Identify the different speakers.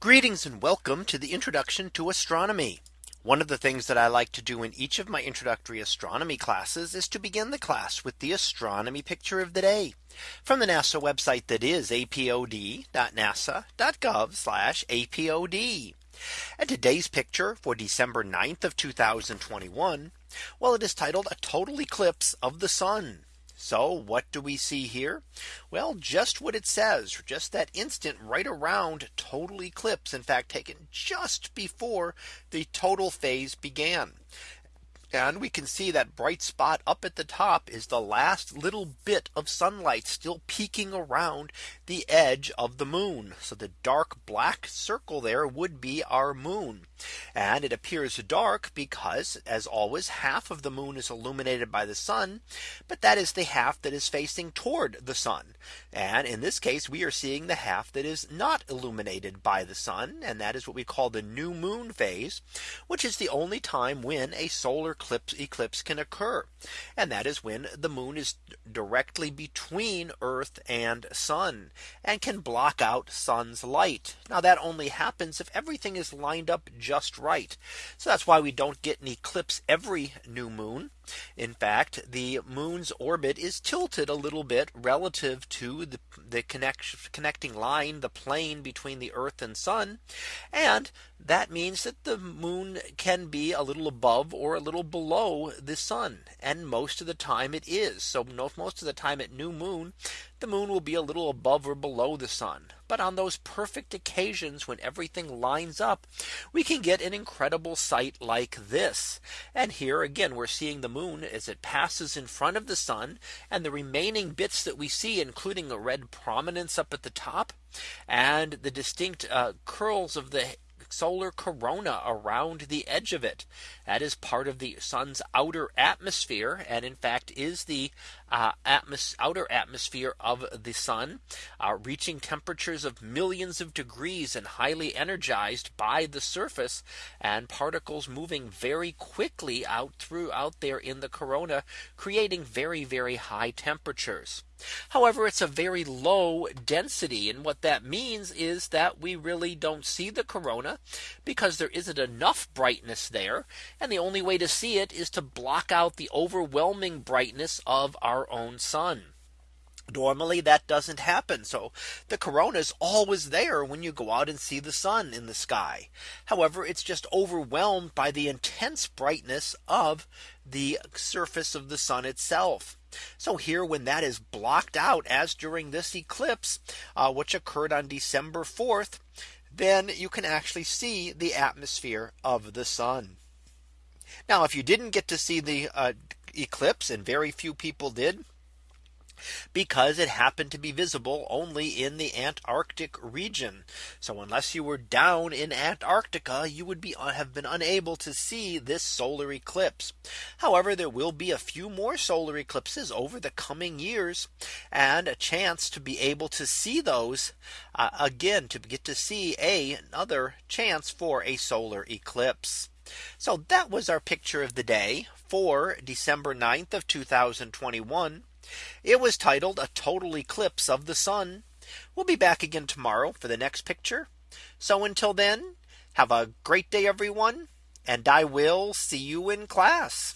Speaker 1: Greetings and welcome to the introduction to astronomy. One of the things that I like to do in each of my introductory astronomy classes is to begin the class with the astronomy picture of the day from the NASA website that is apod.nasa.gov apod. And today's picture for December 9th of 2021. Well, it is titled a total eclipse of the sun. So what do we see here? Well, just what it says, just that instant right around total eclipse, in fact, taken just before the total phase began. And we can see that bright spot up at the top is the last little bit of sunlight still peeking around the edge of the moon. So the dark black circle there would be our moon. And it appears dark because as always half of the moon is illuminated by the sun. But that is the half that is facing toward the sun. And in this case, we are seeing the half that is not illuminated by the sun. And that is what we call the new moon phase, which is the only time when a solar eclipse eclipse can occur. And that is when the moon is directly between Earth and sun and can block out sun's light. Now that only happens if everything is lined up just right. So that's why we don't get an eclipse every new moon. In fact, the moon's orbit is tilted a little bit relative to the, the connecting line, the plane between the Earth and Sun. And that means that the moon can be a little above or a little below the sun. And most of the time it is. So most of the time at new moon, the moon will be a little above or below the sun. But on those perfect occasions when everything lines up, we can get an incredible sight like this. And here again, we're seeing the moon as it passes in front of the sun and the remaining bits that we see, including a red prominence up at the top and the distinct uh, curls of the solar corona around the edge of it. That is part of the sun's outer atmosphere and in fact is the uh, atmos outer atmosphere of the sun uh, reaching temperatures of millions of degrees and highly energized by the surface and particles moving very quickly out out there in the corona creating very very high temperatures. However, it's a very low density. And what that means is that we really don't see the corona because there isn't enough brightness there. And the only way to see it is to block out the overwhelming brightness of our own sun. Normally that doesn't happen. So the corona is always there when you go out and see the sun in the sky. However, it's just overwhelmed by the intense brightness of the surface of the sun itself. So here when that is blocked out as during this eclipse, uh, which occurred on December 4th, then you can actually see the atmosphere of the sun. Now if you didn't get to see the uh, eclipse and very few people did because it happened to be visible only in the Antarctic region. So unless you were down in Antarctica, you would be uh, have been unable to see this solar eclipse. However, there will be a few more solar eclipses over the coming years and a chance to be able to see those uh, again to get to see a, another chance for a solar eclipse. So that was our picture of the day for December 9th of 2021. It was titled a total eclipse of the sun. We'll be back again tomorrow for the next picture. So until then, have a great day, everyone. And I will see you in class.